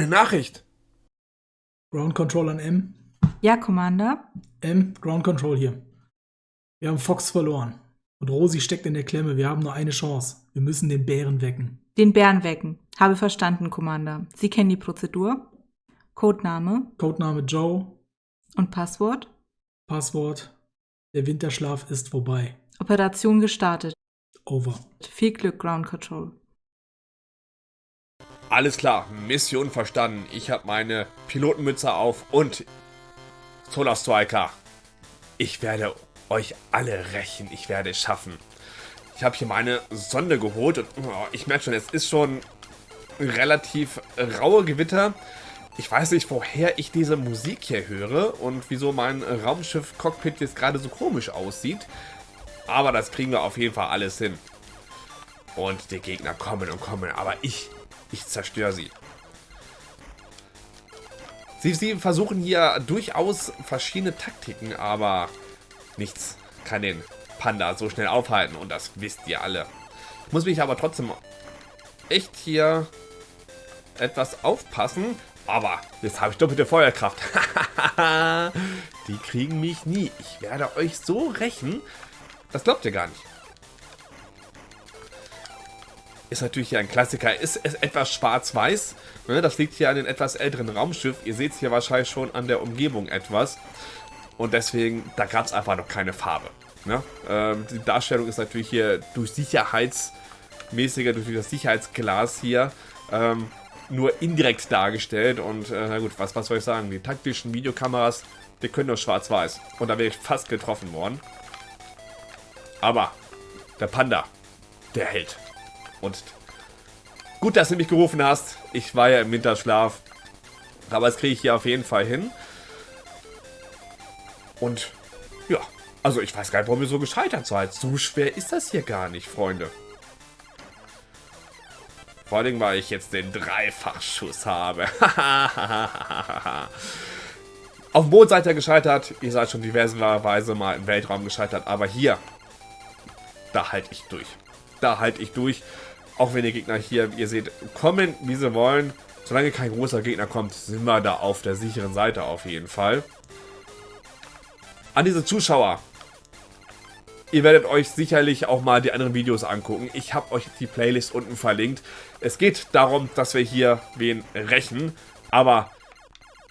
Eine Nachricht. Ground Control an M. Ja, Commander. M, Ground Control hier. Wir haben Fox verloren. Und Rosi steckt in der Klemme. Wir haben nur eine Chance. Wir müssen den Bären wecken. Den Bären wecken. Habe verstanden, Commander. Sie kennen die Prozedur. Codename. Codename Joe. Und Passwort? Passwort. Der Winterschlaf ist vorbei. Operation gestartet. Over. Viel Glück, Ground Control. Alles klar, Mission verstanden. Ich habe meine Pilotenmütze auf und Solar Striker. Ich werde euch alle rächen. Ich werde es schaffen. Ich habe hier meine Sonde geholt und oh, ich merke schon, es ist schon relativ raue Gewitter. Ich weiß nicht, woher ich diese Musik hier höre und wieso mein Raumschiff-Cockpit jetzt gerade so komisch aussieht. Aber das kriegen wir auf jeden Fall alles hin. Und die Gegner kommen und kommen, aber ich, ich zerstöre sie. sie. Sie versuchen hier durchaus verschiedene Taktiken, aber nichts kann den Panda so schnell aufhalten. Und das wisst ihr alle. Ich muss mich aber trotzdem echt hier etwas aufpassen. Aber jetzt habe ich doppelte Feuerkraft. Die kriegen mich nie. Ich werde euch so rächen. Das glaubt ihr gar nicht. Ist natürlich hier ein Klassiker. Ist es etwas schwarz-weiß. Ne, das liegt hier an dem etwas älteren Raumschiff. Ihr seht es hier wahrscheinlich schon an der Umgebung etwas. Und deswegen, da gab es einfach noch keine Farbe. Ne? Ähm, die Darstellung ist natürlich hier durch sicherheitsmäßiger, durch das Sicherheitsglas hier ähm, nur indirekt dargestellt. Und äh, na gut, was, was soll ich sagen? Die taktischen Videokameras, die können nur schwarz-weiß. Und da wäre ich fast getroffen worden. Aber der Panda, der hält. Und gut, dass du mich gerufen hast. Ich war ja im Winterschlaf. Aber das kriege ich hier auf jeden Fall hin. Und ja, also ich weiß gar nicht, warum ihr so gescheitert seid. So schwer ist das hier gar nicht, Freunde. Vor allem, weil ich jetzt den Dreifachschuss habe. Auf dem Mond seid ihr gescheitert. Ihr seid schon diverserweise mal im Weltraum gescheitert. Aber hier, da halte ich durch. Da halte ich durch. Auch wenn die Gegner hier, ihr seht, kommen, wie sie wollen. Solange kein großer Gegner kommt, sind wir da auf der sicheren Seite auf jeden Fall. An diese Zuschauer, Ihr werdet euch sicherlich auch mal die anderen Videos angucken. Ich habe euch die Playlist unten verlinkt. Es geht darum, dass wir hier wen rächen. Aber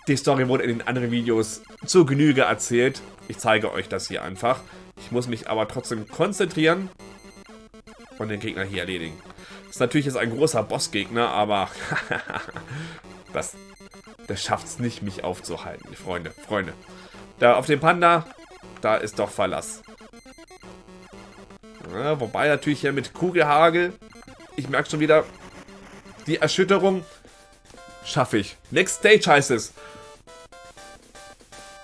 die Story wurde in den anderen Videos zur Genüge erzählt. Ich zeige euch das hier einfach. Ich muss mich aber trotzdem konzentrieren und den Gegner hier erledigen. Ist natürlich jetzt ein großer Bossgegner, aber das, das schafft es nicht, mich aufzuhalten. Freunde, Freunde. Da auf dem Panda, da ist doch Verlass. Ja, wobei natürlich hier mit Kugelhagel, ich merke schon wieder, die Erschütterung schaffe ich. Next Stage heißt es.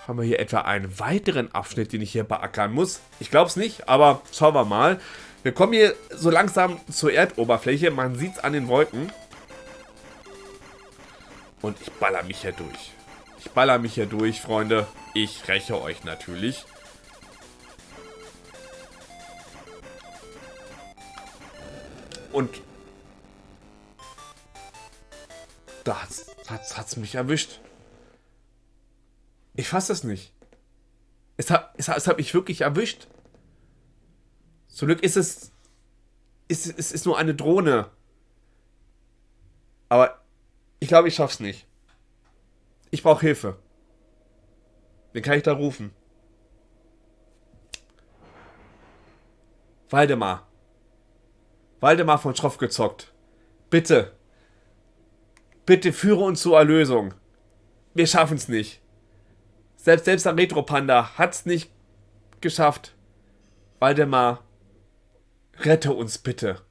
Haben wir hier etwa einen weiteren Abschnitt, den ich hier beackern muss? Ich glaube es nicht, aber schauen wir mal. Wir kommen hier so langsam zur Erdoberfläche. Man sieht es an den Wolken. Und ich baller mich hier durch. Ich baller mich hier durch, Freunde. Ich räche euch natürlich. Und da hat es mich erwischt. Ich fasse es nicht. Es hat, es, es hat mich wirklich erwischt. Zum Glück ist es, ist, es ist nur eine Drohne. Aber ich glaube, ich schaff's nicht. Ich brauche Hilfe. Wen kann ich da rufen? Waldemar. Waldemar von Schroff gezockt. Bitte. Bitte führe uns zur Erlösung. Wir schaffen es nicht. Selbst, selbst der Retro-Panda hat es nicht geschafft. Waldemar, rette uns bitte.